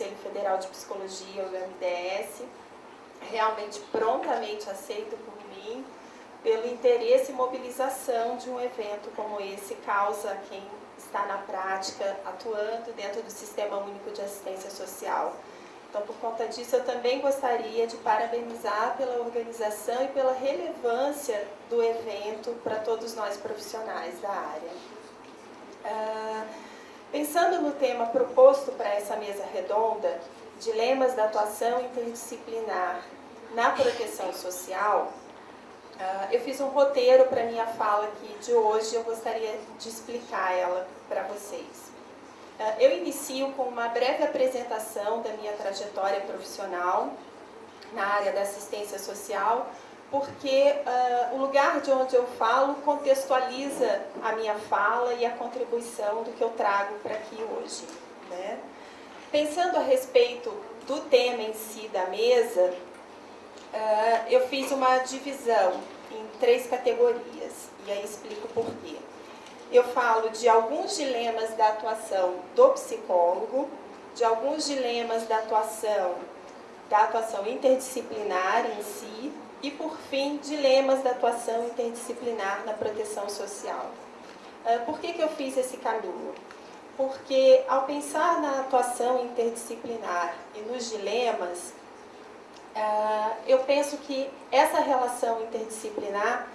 Conselho Federal de Psicologia, o MDS, realmente prontamente aceito por mim, pelo interesse e mobilização de um evento como esse causa quem está na prática atuando dentro do Sistema Único de Assistência Social. Então, por conta disso, eu também gostaria de parabenizar pela organização e pela relevância do evento para todos nós profissionais da área. Ah, pensando no tema proposto para essa mesa redonda, Dilemas da Atuação Interdisciplinar na Proteção Social, ah, eu fiz um roteiro para minha fala aqui de hoje, eu gostaria de explicar ela para vocês. Ah, eu inicio com uma breve apresentação da minha trajetória profissional na área da assistência social, porque uh, o lugar de onde eu falo contextualiza a minha fala e a contribuição do que eu trago para aqui hoje. Né? Pensando a respeito do tema em si da mesa, uh, eu fiz uma divisão em três categorias, e aí explico por quê eu falo de alguns dilemas da atuação do psicólogo, de alguns dilemas da atuação, da atuação interdisciplinar em si, e por fim, dilemas da atuação interdisciplinar na proteção social. Ah, por que, que eu fiz esse caminho? Porque ao pensar na atuação interdisciplinar e nos dilemas, ah, eu penso que essa relação interdisciplinar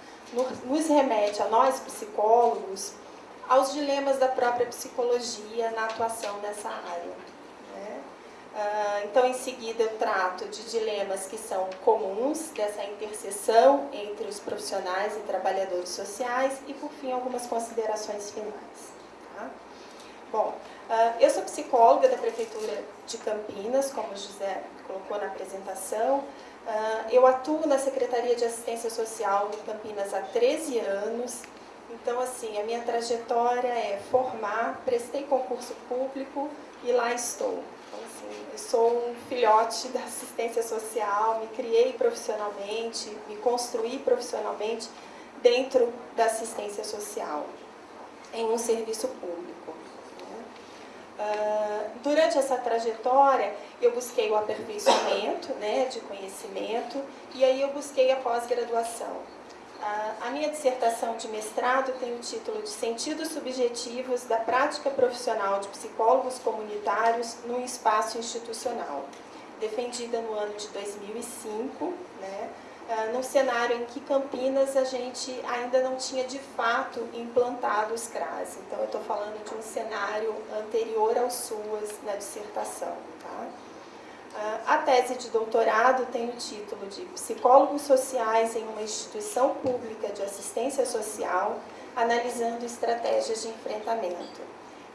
nos remete a nós psicólogos aos dilemas da própria psicologia na atuação nessa área. Ah, então, em seguida, eu trato de dilemas que são comuns dessa interseção entre os profissionais e trabalhadores sociais e, por fim, algumas considerações finais. Tá? Bom, ah, eu sou psicóloga da Prefeitura de Campinas, como o José colocou na apresentação. Ah, eu atuo na Secretaria de Assistência Social em Campinas há 13 anos então, assim, a minha trajetória é formar, prestei concurso público e lá estou. Então, sou um filhote da assistência social, me criei profissionalmente, me construí profissionalmente dentro da assistência social, em um serviço público. Uh, durante essa trajetória, eu busquei o aperfeiçoamento né, de conhecimento e aí eu busquei a pós-graduação. A minha dissertação de mestrado tem o título de Sentidos Subjetivos da Prática Profissional de Psicólogos Comunitários no Espaço Institucional, defendida no ano de 2005, né, num cenário em que Campinas a gente ainda não tinha de fato implantado os CRAS. Então, eu estou falando de um cenário anterior aos SUAS na dissertação. Tá? A tese de doutorado tem o título de Psicólogos Sociais em uma Instituição Pública de Assistência Social, analisando estratégias de enfrentamento.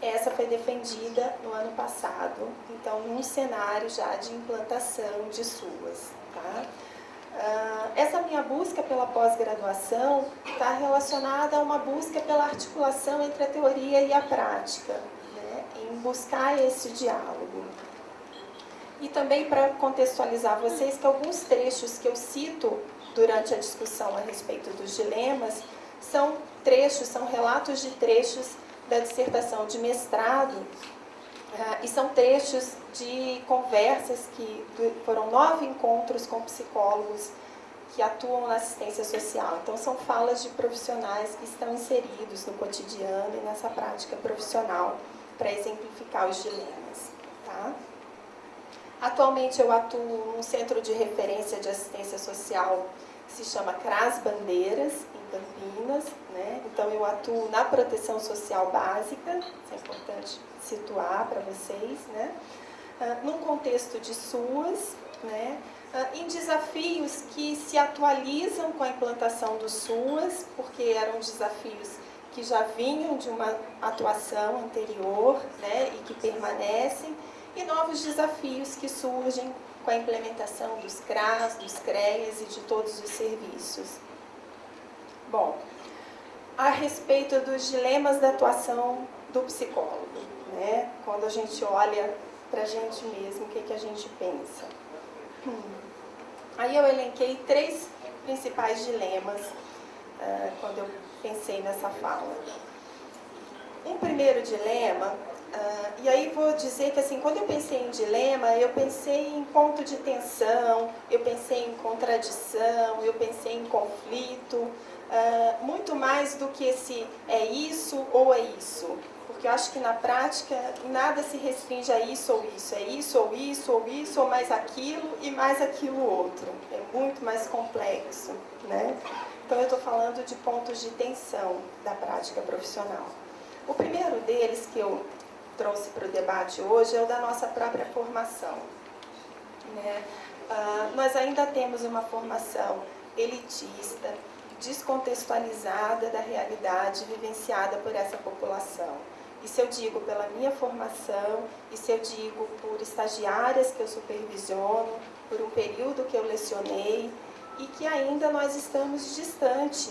Essa foi defendida no ano passado, então num cenário já de implantação de SUAS. Tá? Essa minha busca pela pós-graduação está relacionada a uma busca pela articulação entre a teoria e a prática, né? em buscar esse diálogo. E também para contextualizar vocês que alguns trechos que eu cito durante a discussão a respeito dos dilemas são trechos, são relatos de trechos da dissertação de mestrado uh, e são trechos de conversas que foram nove encontros com psicólogos que atuam na assistência social. Então, são falas de profissionais que estão inseridos no cotidiano e nessa prática profissional para exemplificar os dilemas. Tá? Atualmente eu atuo num centro de referência de assistência social que se chama CRAS Bandeiras, em Campinas. Né? Então eu atuo na proteção social básica, isso é importante situar para vocês, né? Ah, num contexto de SUAS, né? Ah, em desafios que se atualizam com a implantação do SUAS, porque eram desafios que já vinham de uma atuação anterior né? e que permanecem, e novos desafios que surgem com a implementação dos CRAS, dos CREAS e de todos os serviços. Bom, a respeito dos dilemas da atuação do psicólogo, né? quando a gente olha para a gente mesmo, o que, que a gente pensa. Hum. Aí eu elenquei três principais dilemas uh, quando eu pensei nessa fala. Um primeiro dilema Uh, e aí vou dizer que assim, quando eu pensei em dilema, eu pensei em ponto de tensão, eu pensei em contradição, eu pensei em conflito, uh, muito mais do que se é isso ou é isso. Porque eu acho que na prática nada se restringe a isso ou isso, é isso ou isso ou isso ou mais aquilo e mais aquilo outro. É muito mais complexo, né? Então eu estou falando de pontos de tensão da prática profissional. O primeiro deles que eu trouxe para o debate hoje é o da nossa própria formação. Né? Uh, nós ainda temos uma formação elitista, descontextualizada da realidade vivenciada por essa população. Isso eu digo pela minha formação, isso eu digo por estagiárias que eu supervisiono, por um período que eu lecionei e que ainda nós estamos distante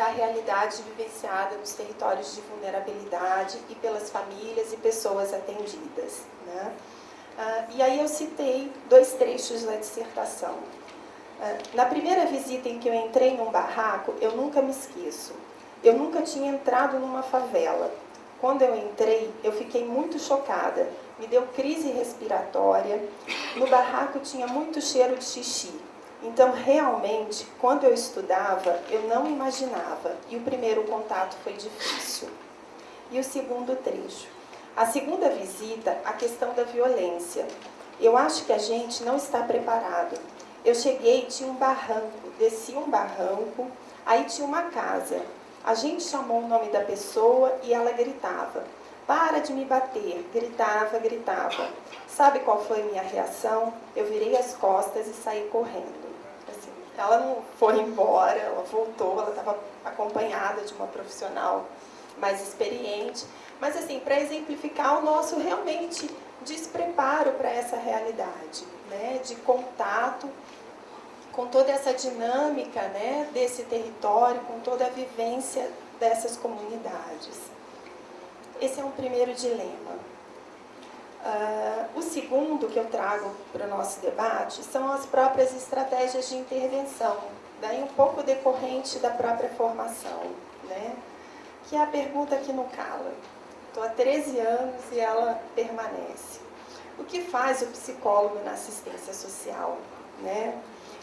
da realidade vivenciada nos territórios de vulnerabilidade e pelas famílias e pessoas atendidas. Né? Ah, e aí eu citei dois trechos da dissertação. Ah, na primeira visita em que eu entrei num barraco, eu nunca me esqueço. Eu nunca tinha entrado numa favela. Quando eu entrei, eu fiquei muito chocada. Me deu crise respiratória. No barraco tinha muito cheiro de xixi. Então, realmente, quando eu estudava, eu não imaginava. E o primeiro contato foi difícil. E o segundo trecho. A segunda visita, a questão da violência. Eu acho que a gente não está preparado. Eu cheguei, tinha um barranco, desci um barranco, aí tinha uma casa. A gente chamou o nome da pessoa e ela gritava. Para de me bater, gritava, gritava. Sabe qual foi a minha reação? Eu virei as costas e saí correndo. Ela não foi embora, ela voltou, ela estava acompanhada de uma profissional mais experiente. Mas, assim, para exemplificar o nosso realmente despreparo para essa realidade, né? de contato com toda essa dinâmica né? desse território, com toda a vivência dessas comunidades. Esse é um primeiro dilema. Uh, o segundo que eu trago para o nosso debate são as próprias estratégias de intervenção, daí um pouco decorrente da própria formação, né? que é a pergunta que não cala. Estou há 13 anos e ela permanece. O que faz o psicólogo na assistência social? Né?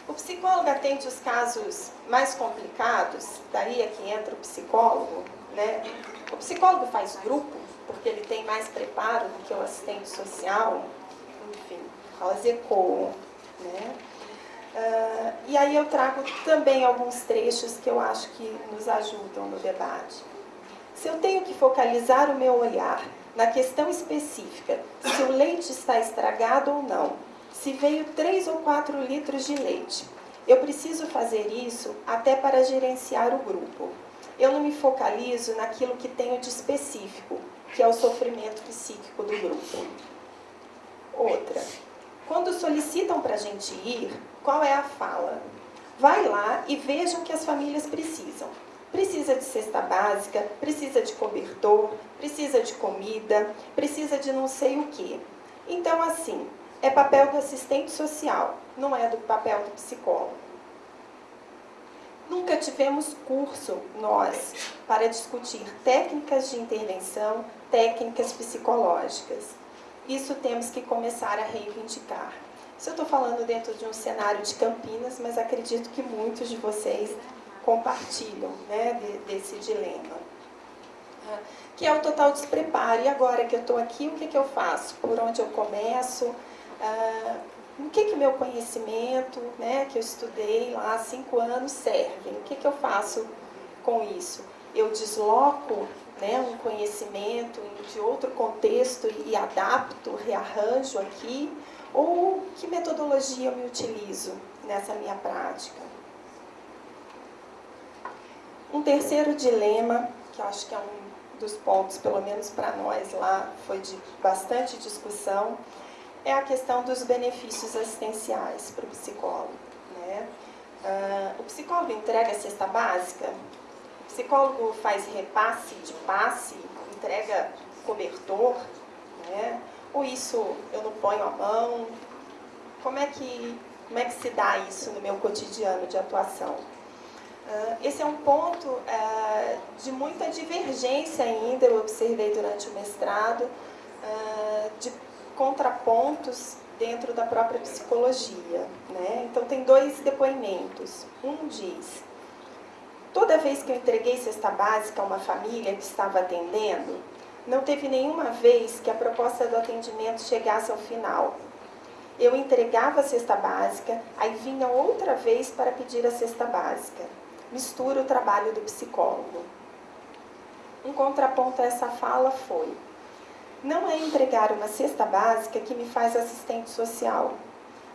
O psicólogo atende os casos mais complicados, daí é que entra o psicólogo. Né? O psicólogo faz grupo, porque ele tem mais preparo do que o assistente social, enfim, elas ecoam. Né? Uh, e aí eu trago também alguns trechos que eu acho que nos ajudam no debate. Se eu tenho que focalizar o meu olhar na questão específica, se o leite está estragado ou não, se veio 3 ou 4 litros de leite, eu preciso fazer isso até para gerenciar o grupo. Eu não me focalizo naquilo que tenho de específico, que é o sofrimento psíquico do grupo. Outra, quando solicitam para a gente ir, qual é a fala? Vai lá e veja o que as famílias precisam. Precisa de cesta básica, precisa de cobertor, precisa de comida, precisa de não sei o que. Então, assim, é papel do assistente social, não é do papel do psicólogo. Nunca tivemos curso, nós, para discutir técnicas de intervenção técnicas psicológicas. Isso temos que começar a reivindicar. Isso eu estou falando dentro de um cenário de Campinas, mas acredito que muitos de vocês compartilham né, desse dilema. Ah, que é o total despreparo. E agora que eu estou aqui, o que, que eu faço? Por onde eu começo? O que que meu conhecimento, né, que eu estudei lá há cinco anos, serve? O que, que eu faço com isso? Eu desloco né, um conhecimento de outro contexto e adapto, rearranjo aqui, ou que metodologia eu me utilizo nessa minha prática. Um terceiro dilema, que eu acho que é um dos pontos, pelo menos para nós lá, foi de bastante discussão, é a questão dos benefícios assistenciais para o psicólogo. Né? Uh, o psicólogo entrega a cesta básica? psicólogo faz repasse de passe, entrega cobertor, né? ou isso eu não ponho a mão? Como é que, como é que se dá isso no meu cotidiano de atuação? esse é um ponto de muita divergência ainda, eu observei durante o mestrado, de contrapontos dentro da própria psicologia. Né? Então, tem dois depoimentos. Um diz, toda vez que eu entreguei cesta básica a uma família que estava atendendo, não teve nenhuma vez que a proposta do atendimento chegasse ao final. Eu entregava a cesta básica, aí vinha outra vez para pedir a cesta básica. Mistura o trabalho do psicólogo. Um contraponto a essa fala foi: não é entregar uma cesta básica que me faz assistente social.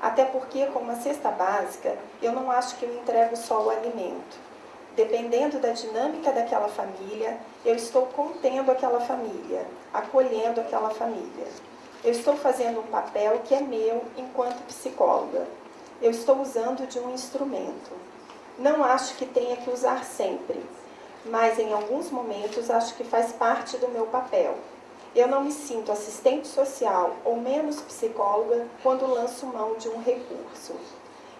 Até porque, com uma cesta básica, eu não acho que eu entrego só o alimento. Dependendo da dinâmica daquela família, eu estou contendo aquela família, acolhendo aquela família. Eu estou fazendo um papel que é meu enquanto psicóloga. Eu estou usando de um instrumento. Não acho que tenha que usar sempre, mas em alguns momentos acho que faz parte do meu papel. Eu não me sinto assistente social ou menos psicóloga quando lanço mão de um recurso.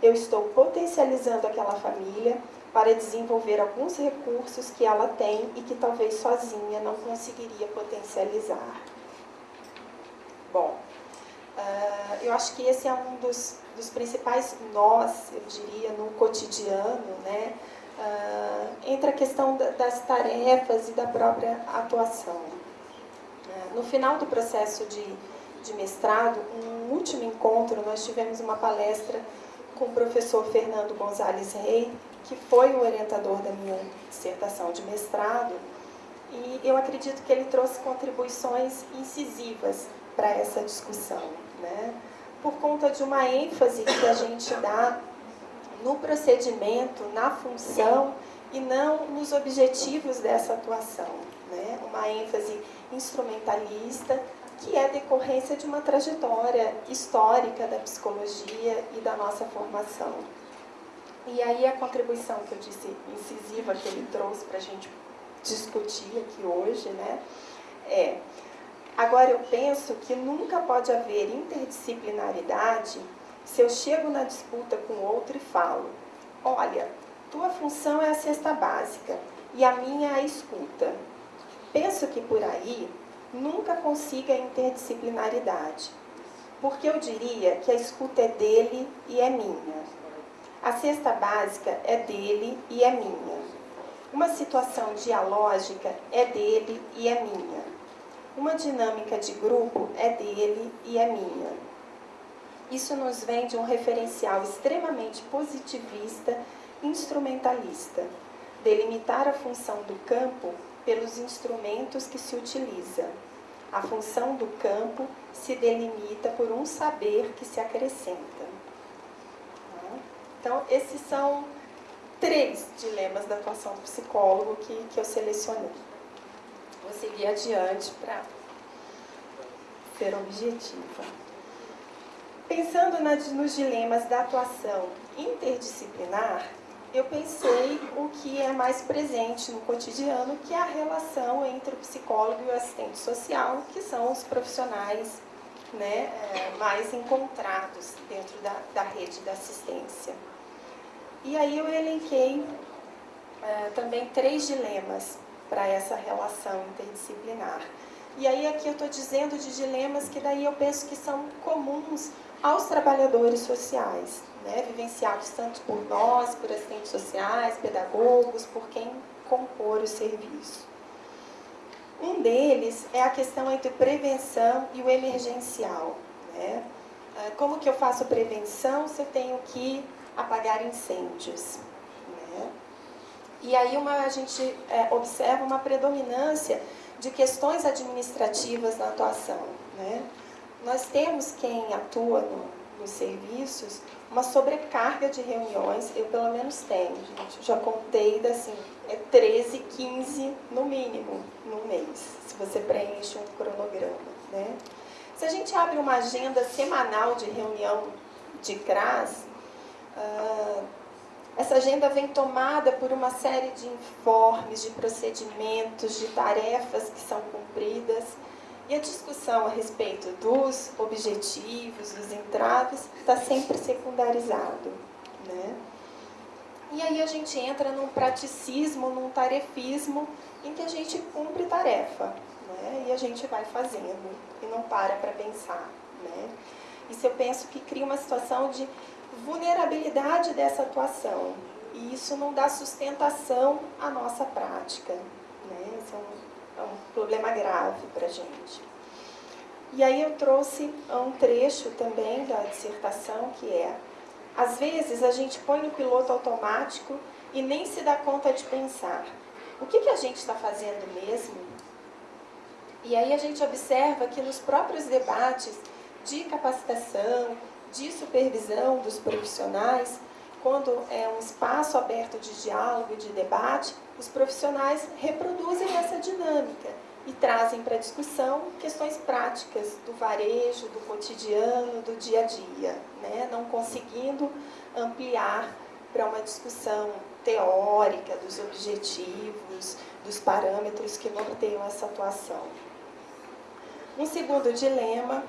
Eu estou potencializando aquela família para desenvolver alguns recursos que ela tem e que talvez sozinha não conseguiria potencializar. Bom, uh, eu acho que esse é um dos, dos principais nós, eu diria, no cotidiano, né? Uh, entre a questão das tarefas e da própria atuação. No final do processo de, de mestrado, um último encontro, nós tivemos uma palestra com o professor Fernando Gonzalez Rey, que foi o orientador da minha dissertação de mestrado, e eu acredito que ele trouxe contribuições incisivas para essa discussão, né? por conta de uma ênfase que a gente dá no procedimento, na função e não nos objetivos dessa atuação. Uma ênfase instrumentalista que é decorrência de uma trajetória histórica da psicologia e da nossa formação. E aí a contribuição que eu disse incisiva que ele trouxe para a gente discutir aqui hoje, né, é agora eu penso que nunca pode haver interdisciplinaridade se eu chego na disputa com outro e falo, olha, tua função é a cesta básica e a minha é a escuta. Penso que por aí nunca consiga interdisciplinaridade, porque eu diria que a escuta é dele e é minha. A cesta básica é dele e é minha. Uma situação dialógica é dele e é minha. Uma dinâmica de grupo é dele e é minha. Isso nos vem de um referencial extremamente positivista, instrumentalista, delimitar a função do campo pelos instrumentos que se utiliza. A função do campo se delimita por um saber que se acrescenta. Então, esses são três dilemas da atuação do psicólogo que, que eu selecionei. Vou seguir adiante para ser objetiva. Pensando nos dilemas da atuação interdisciplinar, eu pensei o que é mais presente no cotidiano, que é a relação entre o psicólogo e o assistente social, que são os profissionais né, é, mais encontrados dentro da, da rede da assistência. E aí eu elenquei é, também três dilemas para essa relação interdisciplinar. E aí aqui eu estou dizendo de dilemas que daí eu penso que são comuns aos trabalhadores sociais, né, vivenciados tanto por nós, por assistentes sociais, pedagogos, por quem compor o serviço. Um deles é a questão entre prevenção e o emergencial. Né? É, como que eu faço prevenção se eu tenho que apagar incêndios. Né? E aí uma, a gente é, observa uma predominância de questões administrativas na atuação. Né? Nós temos quem atua no, nos serviços uma sobrecarga de reuniões, eu pelo menos tenho, gente, já contei, assim, é 13, 15 no mínimo no mês, se você preenche um cronograma. Né? Se a gente abre uma agenda semanal de reunião de CRAS, ah, essa agenda vem tomada por uma série de informes, de procedimentos, de tarefas que são cumpridas. E a discussão a respeito dos objetivos, dos entraves, está sempre secundarizado. Né? E aí a gente entra num praticismo, num tarefismo, em que a gente cumpre tarefa, né? e a gente vai fazendo, e não para para pensar. Né? Isso eu penso que cria uma situação de vulnerabilidade dessa atuação, e isso não dá sustentação à nossa prática. Né? É um, é um problema grave para a gente. E aí eu trouxe um trecho também da dissertação, que é às vezes a gente põe no piloto automático e nem se dá conta de pensar. O que, que a gente está fazendo mesmo? E aí a gente observa que nos próprios debates de capacitação, de supervisão dos profissionais, quando é um espaço aberto de diálogo, de debate, os profissionais reproduzem essa dinâmica e trazem para discussão questões práticas do varejo, do cotidiano, do dia a dia, né? não conseguindo ampliar para uma discussão teórica dos objetivos, dos parâmetros que norteiam essa atuação. Um segundo dilema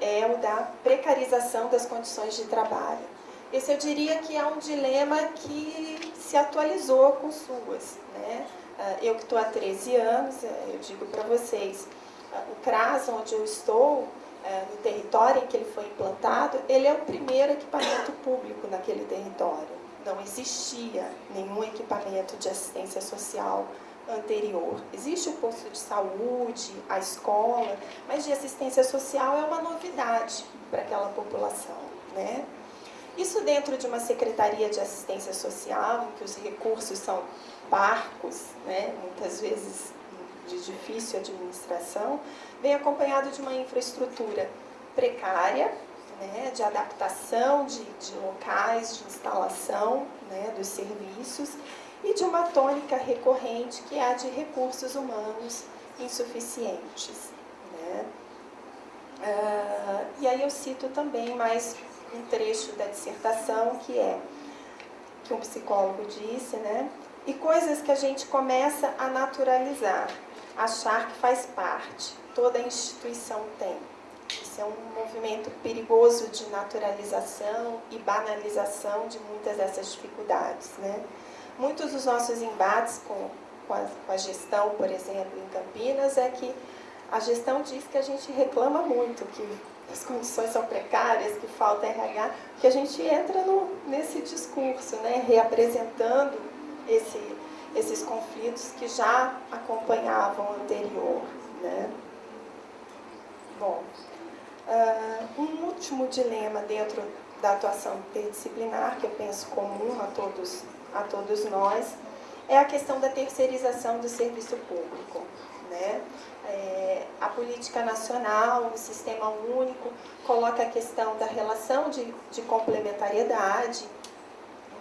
é o da precarização das condições de trabalho. Esse eu diria que é um dilema que se atualizou com suas. Né? Ah, eu que estou há 13 anos, eh, eu digo para vocês, ah, o CRAS, onde eu estou, eh, no território em que ele foi implantado, ele é o primeiro equipamento público naquele território. Não existia nenhum equipamento de assistência social anterior. Existe o posto de saúde, a escola, mas de assistência social é uma novidade para aquela população. Né? Isso dentro de uma secretaria de assistência social, em que os recursos são parcos, né, muitas vezes de difícil administração, vem acompanhado de uma infraestrutura precária, né, de adaptação de, de, locais, de instalação né, dos serviços e de uma tônica recorrente que é a de recursos humanos insuficientes. Né. Uh, e aí eu cito também mais um trecho da dissertação que é que um psicólogo disse, né, e coisas que a gente começa a naturalizar, achar que faz parte, toda instituição tem. Isso é um movimento perigoso de naturalização e banalização de muitas dessas dificuldades. Né? Muitos dos nossos embates com, com, a, com a gestão, por exemplo, em Campinas, é que a gestão diz que a gente reclama muito, que as condições são precárias, que falta RH, que a gente entra no, nesse discurso, né, reapresentando esse, esses conflitos que já acompanhavam o anterior. Né? Bom, uh, um último dilema dentro da atuação interdisciplinar, que eu penso comum a todos, a todos nós, é a questão da terceirização do serviço público. Né? É, a política nacional, o sistema único, coloca a questão da relação de, de complementariedade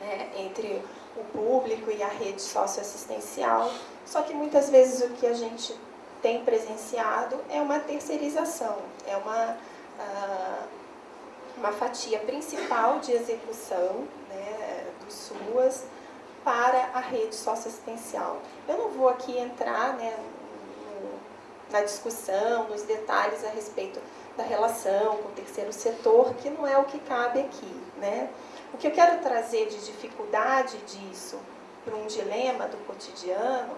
né, entre o público e a rede socioassistencial, só que muitas vezes o que a gente tem presenciado é uma terceirização, é uma, uh, uma fatia principal de execução né, do SUAS para a rede socioassistencial. Eu não vou aqui entrar né, na discussão, nos detalhes a respeito da relação com o terceiro setor, que não é o que cabe aqui, né? O que eu quero trazer de dificuldade disso para um dilema do cotidiano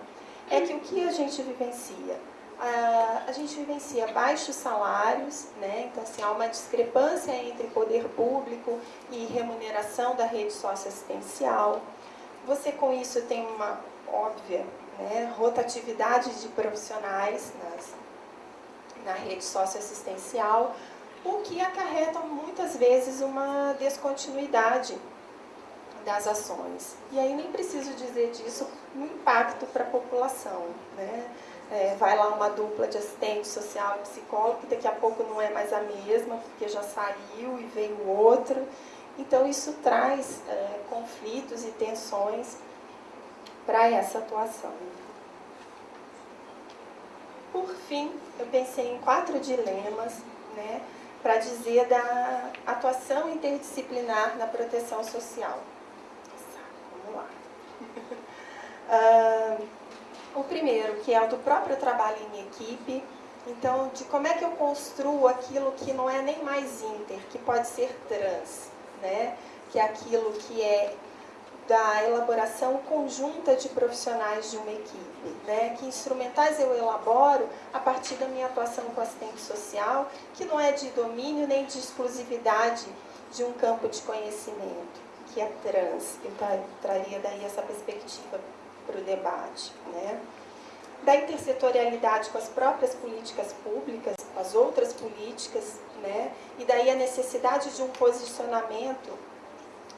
é que o que a gente vivencia? A, gente vivencia baixos salários, né? então assim, há uma discrepância entre poder público e remuneração da rede socioassistencial. Você com isso tem uma óbvia né, rotatividade de profissionais nas, na rede socioassistencial, o que acarreta muitas vezes uma descontinuidade das ações. E aí nem preciso dizer disso no impacto para a população. Né? É, vai lá uma dupla de assistente social e psicólogo, daqui a pouco não é mais a mesma, porque já saiu e veio outro. Então isso traz é, conflitos e tensões para essa atuação. Por fim, eu pensei em quatro dilemas, né? para dizer da atuação interdisciplinar na proteção social. Vamos lá. Uh, o primeiro, que é o do próprio trabalho em equipe, então, de como é que eu construo aquilo que não é nem mais inter, que pode ser trans, né? que é aquilo que é da elaboração conjunta de profissionais de uma equipe. Né? Que instrumentais eu elaboro a partir da minha atuação com assistente social, que não é de domínio nem de exclusividade de um campo de conhecimento, que é trans. Eu traria daí essa perspectiva para o debate. Né? Da intersetorialidade com as próprias políticas públicas, com as outras políticas, né? e daí a necessidade de um posicionamento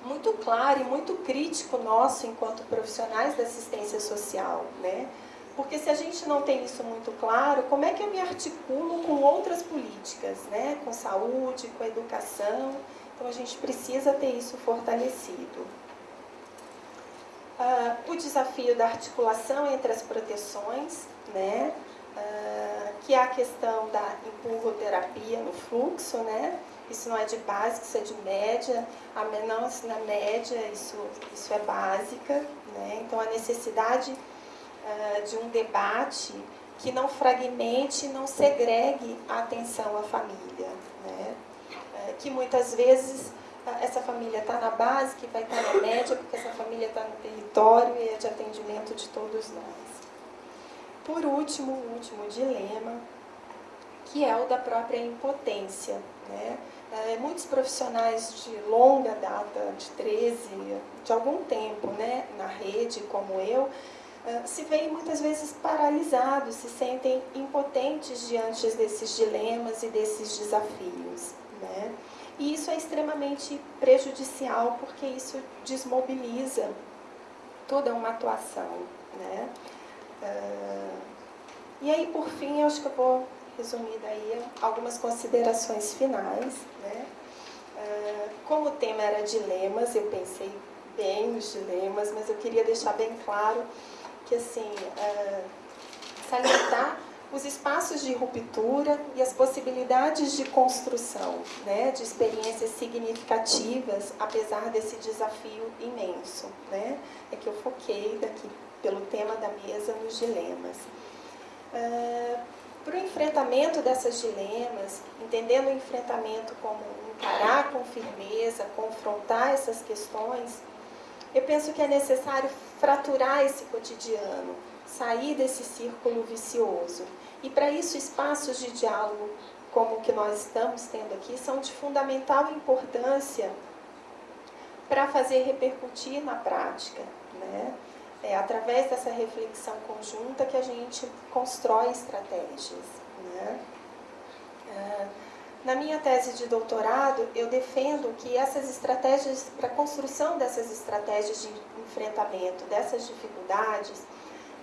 muito claro e muito crítico nosso enquanto profissionais da assistência social, né? Porque se a gente não tem isso muito claro, como é que eu me articulo com outras políticas, né? Com saúde, com educação. Então a gente precisa ter isso fortalecido. Uh, o desafio da articulação entre as proteções, né? Que é a questão da empurroterapia no fluxo, né? isso não é de básica, isso é de média, a não, na média isso, isso é básica, né? então a necessidade uh, de um debate que não fragmente, não segregue a atenção à família, né? Uh, que muitas vezes uh, essa família está na base, que vai estar tá na média, porque essa família está no território e é de atendimento de todos nós. Por último, o último dilema, que é o da própria impotência. Né? É, muitos profissionais de longa data, de 13, de algum tempo né, na rede, como eu, é, se veem muitas vezes paralisados, se sentem impotentes diante desses dilemas e desses desafios. Né? E isso é extremamente prejudicial, porque isso desmobiliza toda uma atuação. Né? É, e aí, por fim, eu acho que eu vou resumir daí algumas considerações finais. Né? Uh, como o tema era dilemas, eu pensei bem nos dilemas, mas eu queria deixar bem claro que, assim, uh, salientar os espaços de ruptura e as possibilidades de construção, né, de experiências significativas, apesar desse desafio imenso. Né? É que eu foquei daqui, pelo tema da mesa, nos dilemas. Uh, para o enfrentamento dessas dilemas, entendendo o enfrentamento como encarar com firmeza, confrontar essas questões, eu penso que é necessário fraturar esse cotidiano, sair desse círculo vicioso. E para isso, espaços de diálogo como o que nós estamos tendo aqui são de fundamental importância para fazer repercutir na prática. Né? é através dessa reflexão conjunta que a gente constrói estratégias. Né? É, na minha tese de doutorado, eu defendo que essas estratégias, para a construção dessas estratégias de enfrentamento dessas dificuldades,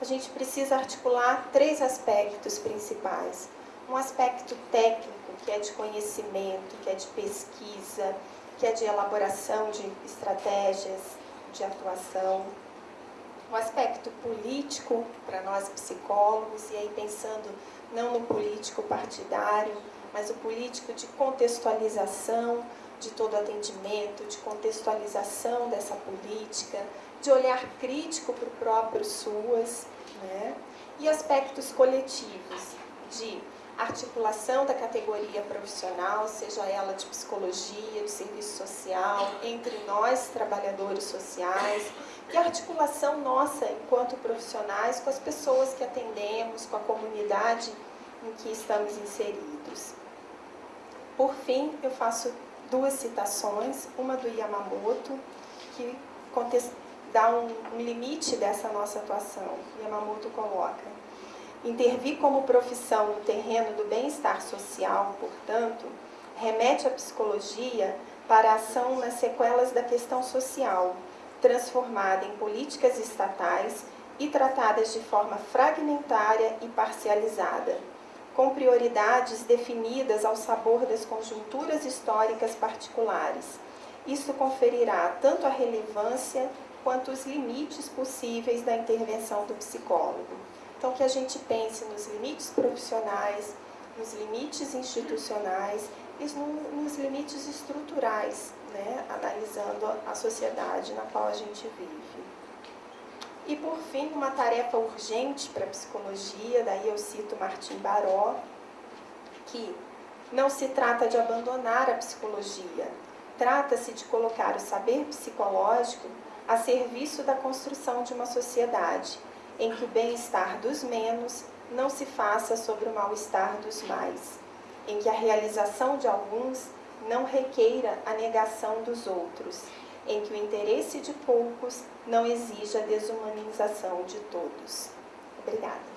a gente precisa articular três aspectos principais. Um aspecto técnico, que é de conhecimento, que é de pesquisa, que é de elaboração de estratégias de atuação o aspecto político para nós psicólogos, e aí pensando não no político partidário, mas o político de contextualização de todo atendimento, de contextualização dessa política, de olhar crítico para o próprio SUAS, né? e aspectos coletivos, de articulação da categoria profissional, seja ela de psicologia, de serviço social, entre nós, trabalhadores sociais, e articulação nossa enquanto profissionais com as pessoas que atendemos, com a comunidade em que estamos inseridos. Por fim, eu faço duas citações, uma do Yamamoto, que dá um, um limite dessa nossa atuação. Yamamoto coloca, intervir como profissão no terreno do bem-estar social, portanto, remete à psicologia para a ação nas sequelas da questão social, transformada em políticas estatais e tratadas de forma fragmentária e parcializada, com prioridades definidas ao sabor das conjunturas históricas particulares. Isso conferirá tanto a relevância quanto os limites possíveis da intervenção do psicólogo. Então, que a gente pense nos limites profissionais, nos limites institucionais e nos limites estruturais né, analisando a sociedade na qual a gente vive. E por fim, uma tarefa urgente para a psicologia, daí eu cito Martim Baró, que não se trata de abandonar a psicologia, Trata-se de colocar o saber psicológico a serviço da construção de uma sociedade em que o bem-estar dos menos não se faça sobre o mal-estar dos mais, em que a realização de alguns não requeira a negação dos outros, em que o interesse de poucos não exija a desumanização de todos. Obrigada.